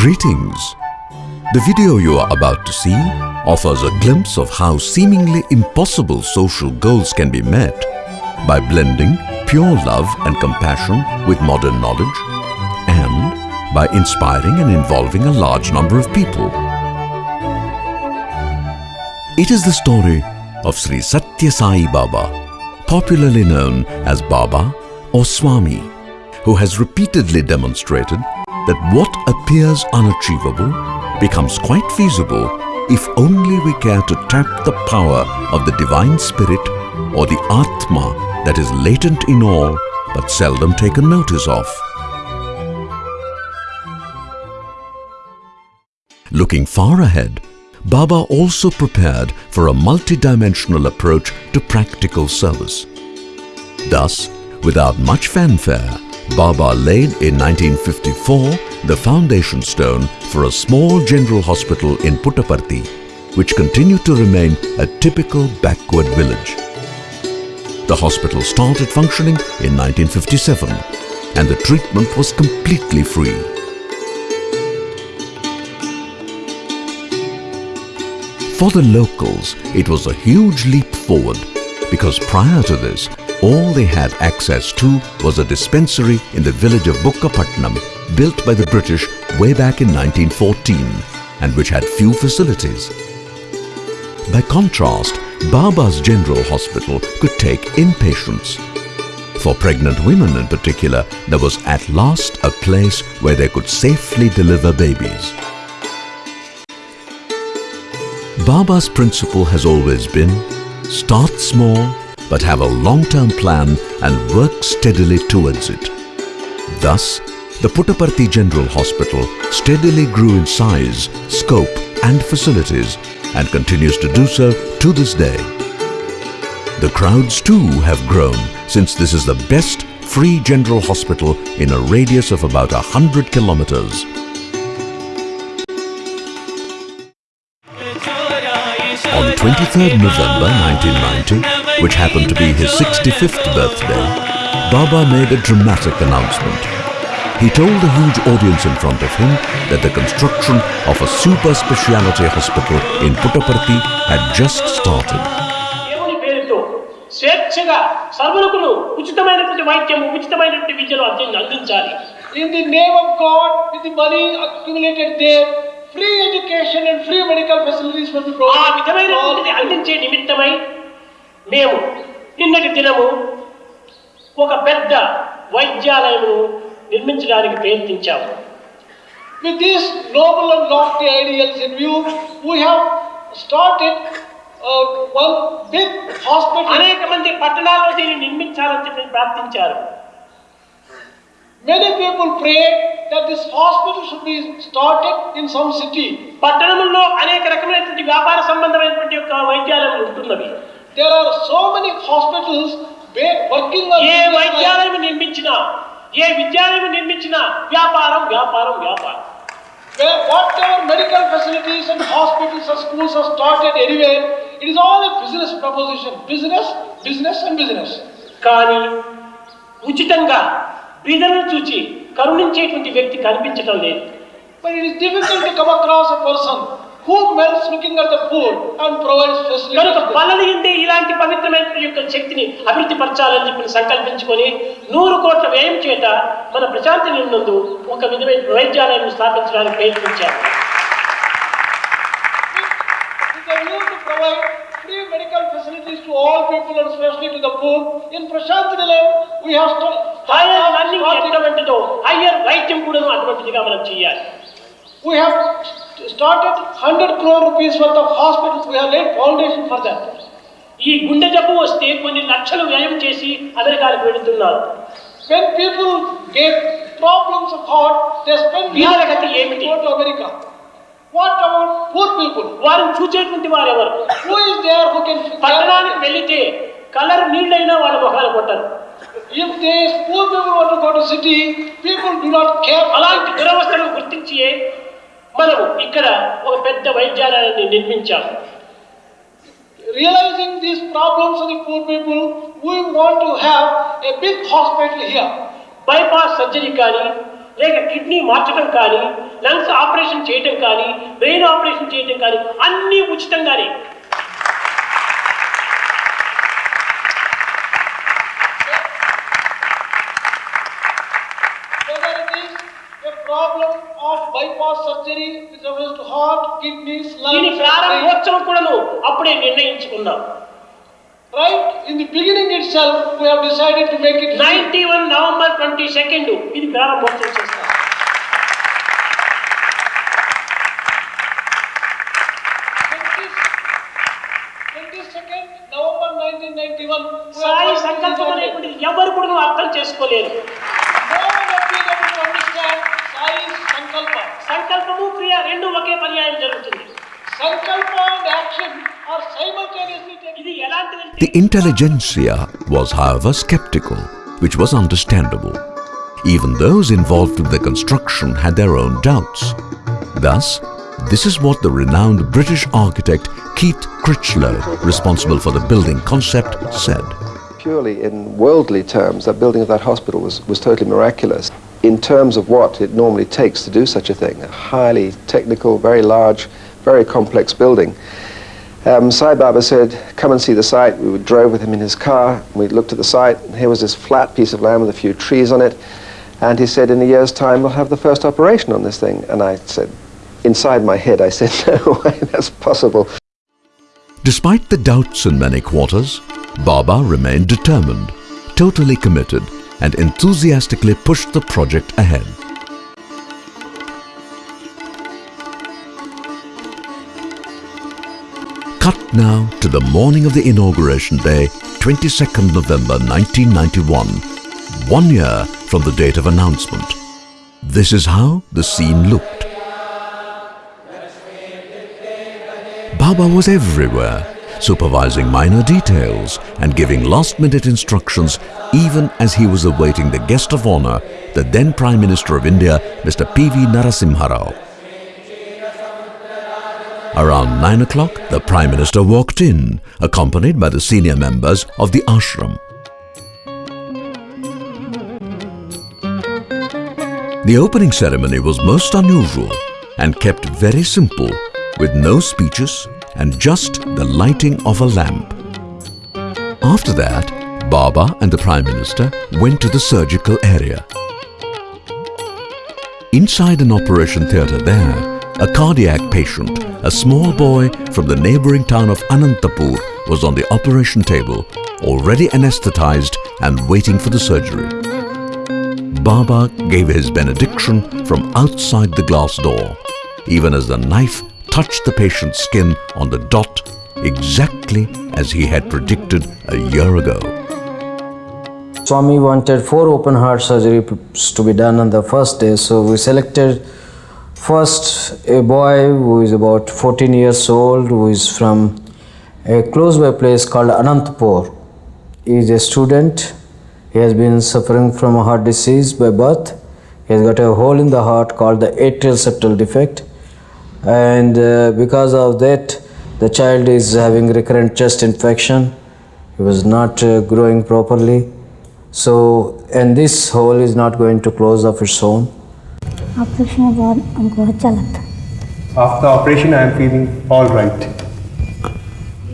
Greetings. The video you are about to see offers a glimpse of how seemingly impossible social goals can be met by blending pure love and compassion with modern knowledge and by inspiring and involving a large number of people. It is the story of Sri Sathya Sai Baba, popularly known as Baba or Swami, who has repeatedly demonstrated that what appears unachievable becomes quite feasible if only we care to tap the power of the Divine Spirit or the Atma that is latent in all but seldom taken notice of. Looking far ahead, Baba also prepared for a multidimensional approach to practical service. Thus, without much fanfare, Baba laid in 1954 the foundation stone for a small general hospital in Puttaparthi, which continued to remain a typical backward village. The hospital started functioning in 1957 and the treatment was completely free. For the locals, it was a huge leap forward because prior to this, all they had access to was a dispensary in the village of Bukkapatnam built by the British way back in 1914 and which had few facilities. By contrast, Baba's General Hospital could take inpatients. For pregnant women in particular, there was at last a place where they could safely deliver babies. Baba's principle has always been, start small but have a long-term plan and work steadily towards it. Thus, the Puttaparthi General Hospital steadily grew in size, scope and facilities and continues to do so to this day. The crowds too have grown since this is the best free general hospital in a radius of about 100 kilometers. On 23rd November 1990, which happened to be his 65th birthday, Baba made a dramatic announcement. He told a huge audience in front of him that the construction of a super speciality hospital in Puttaparthi had just started. దేవుని పేరుతో స్వేచ్ఛగా సర్వులకును ఉచితమైనటువంటి వైద్యము ఉచితమైనటువంటి విద్యను అధ్యయనం అందించాలి In the name of God, with the money accumulated there, free education and free medical facilities will be ఆ provided. to విధమైనటువంటిది all. అందించే నిమిత్తమై మేము నిన్నటి దినము ఒక పెద్ద వైద్యాలయమును నిర్మించడానికి ప్రయత్నించాము With these noble and lofty ideals in view, we have started uh, one big hospital. అనేక మంది పట్టణాల్లో దీన్ని నిర్మించాలని చెప్పి ప్రార్థించారు Many people pray that this hospital should be started in some city. పట్టణంలో అనేక రకమైనటువంటి వ్యాపార సంబంధమైనటువంటి యొక్క వైద్యాలయాలు ఉంటున్నవి There are so many hospitals ba- working on ఏ వైద్యాలయం నిర్మించినా ఏ విద్యాలయం నిర్మించినా వ్యాపారం వ్యాపారం వ్యాపారం where whatever medical facilities and hospitals or schools are started anywhere, it is all a business proposition. Business, business and business. కానీ ఉచితంగా బీదలను చూచి కరుణించేటువంటి వ్యక్తి కనిపించటం లేదు But it is difficult to come across a person కనుక పనులు ఉంటే ఇలాంటి పవిత్రమైన యొక్క శక్తిని అభివృద్ధి పరచాలని చెప్పి సంకల్పించుకొని నూరు కోట్ల వ్యయం చేత మన ప్రశాంతి నిన్నందు ఒక విధమైన వైద్యాలయాన్ని స్థాపించడానికి ప్రయత్నించారు. అటువంటిదిగా మనం చేయాలి. Started hundred crore rupees worth of hospitals we have foundation for that ఈ గుండె జబ్బు వస్తే కొన్ని లక్షలు వ్యయం చేసి అమెరికాలకు వెళుతున్నారు. When people get problems of heart they spend వ్యాధి ఏమిటి? Go what america. What people వారు చూచేటువంటి వారు ఎవరు? Who is there who can పట్టణానికి వెళితే కలర్ నీళ్ళైనా వాళ్ళ మొహాలు కొట్టరు. If they poor people want go to city people do not care అలాంటి దురవస్థను గుర్తించి మనము ఇక్కడ ఒక పెద్ద వైద్యాలయాన్ని నిర్మించాము Realizing these problems of the poor people, we want to have a big hospital here. Bypass surgery కానీ లేక కిడ్నీ మార్చడం కానీ లంగ్స్ ఆపరేషన్ చేయటం కానీ బ్రెయిన్ ఆపరేషన్ చేయటం కానీ అన్నీ ఉచితంగానే దీని ప్రారంభోత్సవం కూడాను అప్పుడే నిర్ణయించుకున్నావు right in the beginning itself we have decided to make it 91 November 22 ఇది ప్రారంభోత్సవం చేస్తాం. ఎవరు కూడా అర్థం చేసుకోలేరు. The intelligentsia was, however, skeptical, which was understandable. Even those involved in the construction had their own doubts. Thus, this is what the renowned British architect Keith Critchlow, responsible for the building concept, said. Purely in worldly terms, that building of that hospital was, was totally miraculous. In terms of what it normally takes to do such a thing, a highly technical, very large, very complex building. Um, Sai Baba said, come and see the site. We drove with him in his car. We looked at the site. Here was this flat piece of land with a few trees on it. And he said, in a year's time, we'll have the first operation on this thing. And I said, inside my head, I said, no way, that's possible. Despite the doubts in many quarters, Baba remained determined, totally committed, and enthusiastically pushed the project ahead. Now to the morning of the inauguration day, 22nd November 1991, one year from the date of announcement. This is how the scene looked. Baba was everywhere, supervising minor details and giving last-minute instructions even as he was awaiting the guest of honor, the then Prime Minister of India, Mr. P.V. Narasimha Rao. Around 9 o'clock, the Prime Minister walked in, accompanied by the senior members of the ashram. The opening ceremony was most unusual and kept very simple, with no speeches and just the lighting of a lamp. After that, Baba and the Prime Minister went to the surgical area. Inside an operation theatre there, a cardiac patient, a small boy from the neighbouring town of Anantapur, was on the operation table, already anesthetized and waiting for the surgery. Baba gave his benediction from outside the glass door, even as the knife touched the patient's skin on the dot, exactly as he had predicted a year ago. Swami wanted four open heart surgeries to be done on the first day, so we selected first a boy who is about 14 years old, who is from a close by place called Anantapur. He is a student. He has been suffering from a heart disease by birth. He has got a hole in the heart called the atrial septal defect, and uh, because of that, the child is having recurrent chest infection. He was not uh, growing properly. So, and this hole is not going to close of its own. Operation के बाद हमको अच्छा लगता after operation I am feeling all right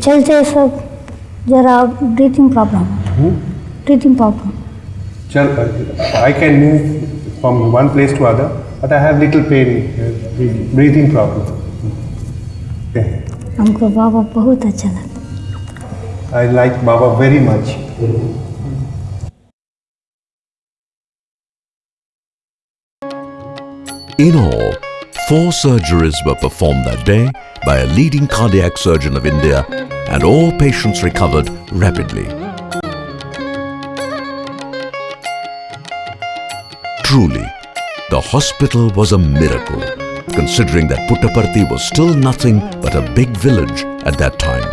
चलते सब जरा breathing problem breathing problem चल I can move from one place to other but I have little pain breathing problem हमको बाबा बहुत अच्छा लगता I like Baba very much In all, four surgeries were performed that day by a leading cardiac surgeon of India, and all patients recovered rapidly. Truly, the hospital was a miracle, considering that Puttaparthi was still nothing but a big village at that time.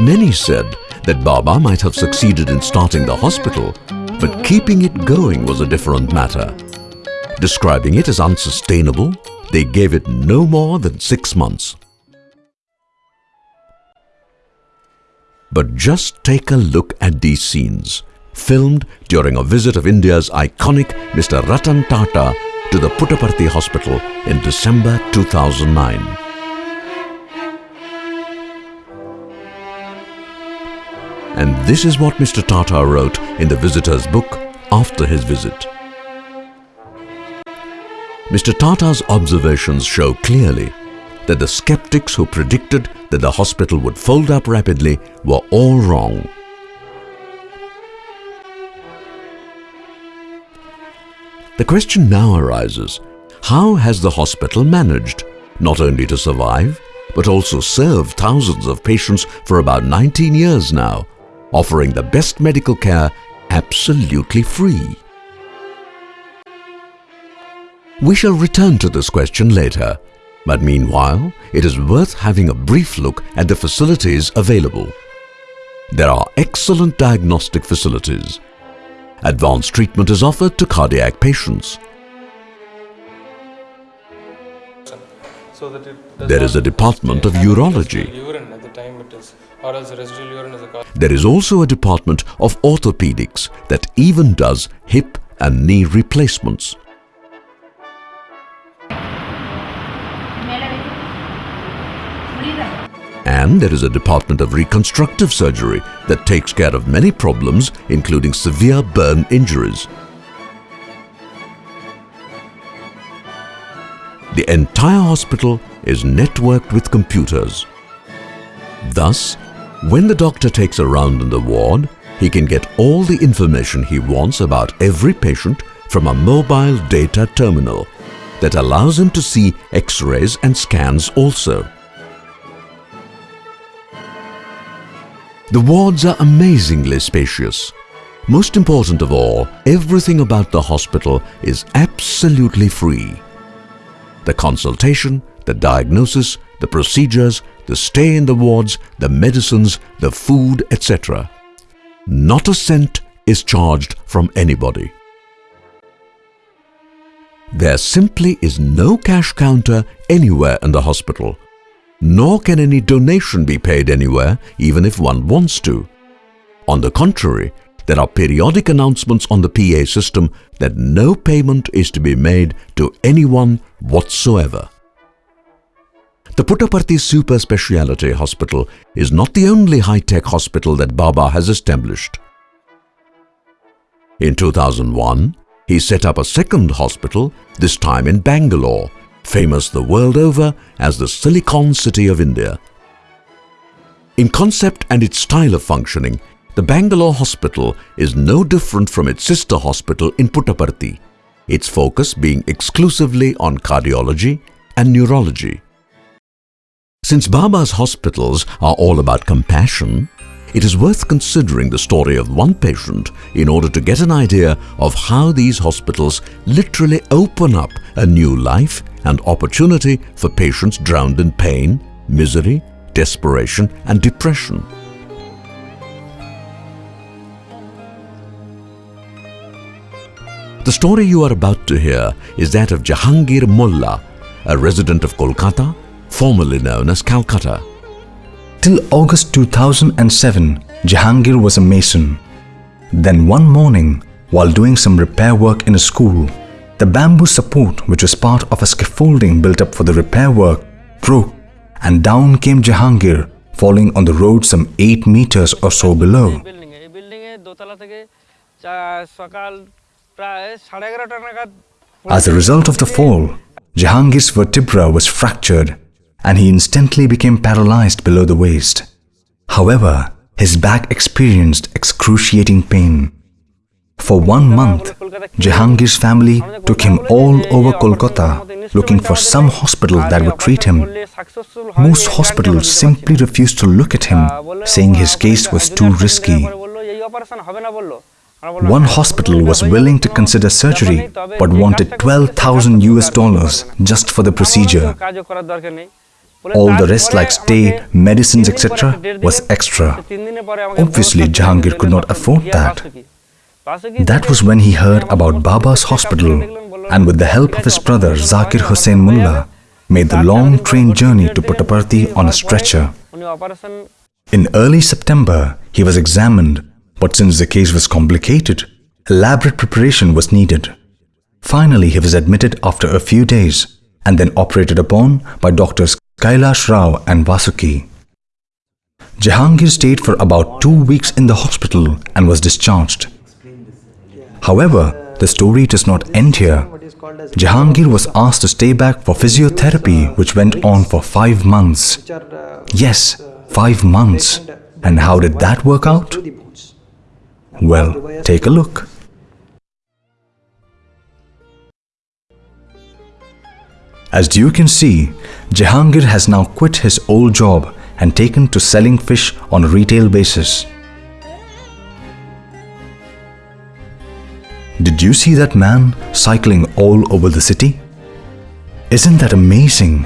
Many said that Baba might have succeeded in starting the hospital, but keeping it going was a different matter. Describing it as unsustainable, they gave it no more than six months. But just take a look at these scenes. filmed during a visit of India's iconic Mr. Ratan Tata to the Puttaparthi Hospital in December 2009. And this is what Mr. Tata wrote in the visitor's book after his visit. Mr. Tata's observations show clearly that the skeptics who predicted that the hospital would fold up rapidly were all wrong. The question now arises, how has the hospital managed not only to survive, but also serve thousands of patients for about 19 years now, offering the best medical care absolutely free? We shall return to this question later, but meanwhile, it is worth having a brief look at the facilities available. There are excellent diagnostic facilities. Advanced treatment is offered to cardiac patients. There is a department of urology. There is also a department of orthopedics that even does hip and knee replacements. And there is a department of reconstructive surgery that takes care of many problems, including severe burn injuries. The entire hospital is networked with computers. Thus, when the doctor takes a round in the ward, he can get all the information he wants about every patient from a mobile data terminal that allows him to see x-rays and scans also. The wards are amazingly spacious. Most important of all, everything about the hospital is absolutely free. The consultation, the diagnosis, the procedures, the stay in the wards, the medicines, the food, etc. Not a cent is charged from anybody. There simply is no cash counter anywhere in the hospital, nor can any donation be paid anywhere even if one wants to. On the contrary, there are periodic announcements on the PA system that no payment is to be made to anyone whatsoever. The Puttaparthi Super Speciality Hospital is not the only high-tech hospital that Baba has established. In 2001, he set up a second hospital, this time in Bangalore, famous the world over as the Silicon City of India. In concept and its style of functioning, the Bangalore hospital is no different from its sister hospital in Puttaparthi, its focus being exclusively on cardiology and neurology. Since Baba's hospitals are all about compassion, it is worth considering the story of one patient in order to get an idea of how these hospitals literally open up a new life and opportunity for patients drowned in pain, misery, desperation and depression. The story you are about to hear is that of Jahangir Mulla, a resident of Kolkata, formerly known as Calcutta. Till August 2007, Jahangir was a mason. Then one morning, while doing some repair work in a school, the bamboo support which was part of a scaffolding built up for the repair work broke and down came Jahangir falling on the road some 8 meters or so below. As a result of the fall, Jahangir's vertebra was fractured and he instantly became paralyzed below the waist. However, his back experienced excruciating pain. For one month, Jahangir's family took him all over Kolkata looking for some hospital that would treat him. Most hospitals simply refused to look at him, saying his case was too risky. One hospital was willing to consider surgery but wanted 12,000 US dollars just for the procedure. All the rest like stay, medicines etc. was extra. Obviously Jahangir could not afford that. That was when he heard about Baba's hospital and with the help of his brother Zakir Hussain Mulla made the long train journey to Puttaparthi on a stretcher. In early September, he was examined, but since the case was complicated, elaborate preparation was needed. Finally, he was admitted after a few days and then operated upon by doctors Kailash Rao and Vasuki. Jahangir stayed for about two weeks in the hospital and was discharged. However, the story does not end here. Jahangir was asked to stay back for physiotherapy, which went on for five months. Yes, five months. And how did that work out? Well, take a look. As you can see, Jahangir has now quit his old job and taken to selling fish on a retail basis. Did you see that man cycling all over the city? Isn't that amazing?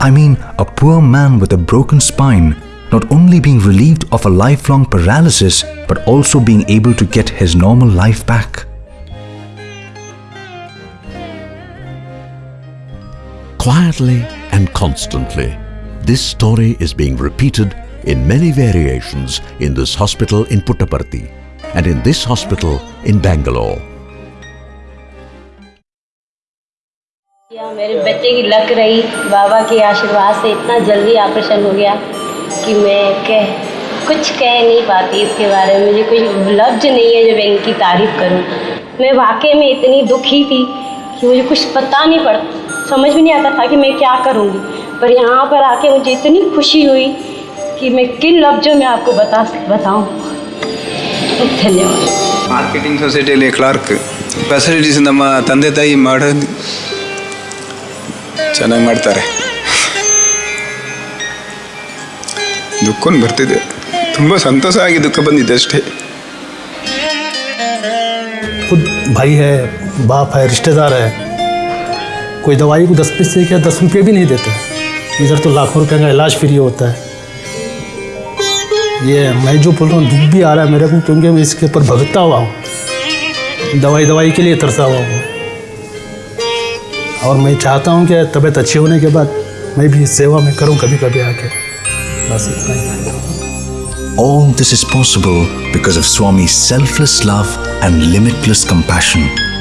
I mean, a poor man with a broken spine not only being relieved of a lifelong paralysis but also being able to get his normal life back. Quietly and constantly, this story is being repeated in many variations in this hospital in Puttaparthi and in this hospital in Bangalore. मेरे बच्चे की luck रही बाबा के आशीर्वाद से इतना जल्दी operation हो गया कि मैं कह कुछ कह नहीं पाती इसके बारे में मुझे कोई लफ्ज नहीं है जब इनकी तारीफ़ करूँ मैं वाकई में इतनी दुखी थी कि मुझे कुछ पता नहीं पड़ समझ में नहीं आता था कि मैं क्या करूंगी पर यहाँ पर आके मुझे इतनी खुशी हुई कि मैं किन लफ्जों में आपको बता बताऊं धन्यवाद ಮಾರ್ಕೆಟಿಂಗ್ ಸೊಸೈಟಿಯಲ್ಲಿ ಕ್ಲಾರ್ಕ್ ಫೆಸಿಲಿಟೀಸ್ ನಮ್ಮ ತಂದೆ ತಾಯಿ ಮಾಡೋದು ಚೆನ್ನಾಗಿ ಮಾಡ್ತಾರೆ ದುಃಖನೂ ಬರ್ತಿದೆ ತುಂಬ ಸಂತೋಷ ಆಗಿ ದುಃಖ ಬಂದಿದೆ ಅಷ್ಟೇ खुद भाई है बाप है रिश्तेदार है कोई दवाई को दस पैसे क्या दस रुपये भी नहीं देते? इधर तो लाखों रुपए का इलाज फ्री होता है। ये मैं जो बोल रहा हूँ, दुख भी आ रहा है मेरे को, क्योंकि मैं इसके ऊपर भगता हुआ हूँ। दवाई दवाई के लिए तरसा हुआ हूँ। और मैं चाहता हूँ कि तबीयत अच्छी होने के बाद मैं भी सेवा में करूँ कभी कभी आके। बस इतना ही। All this is possible because of Swami's selfless love and limitless compassion.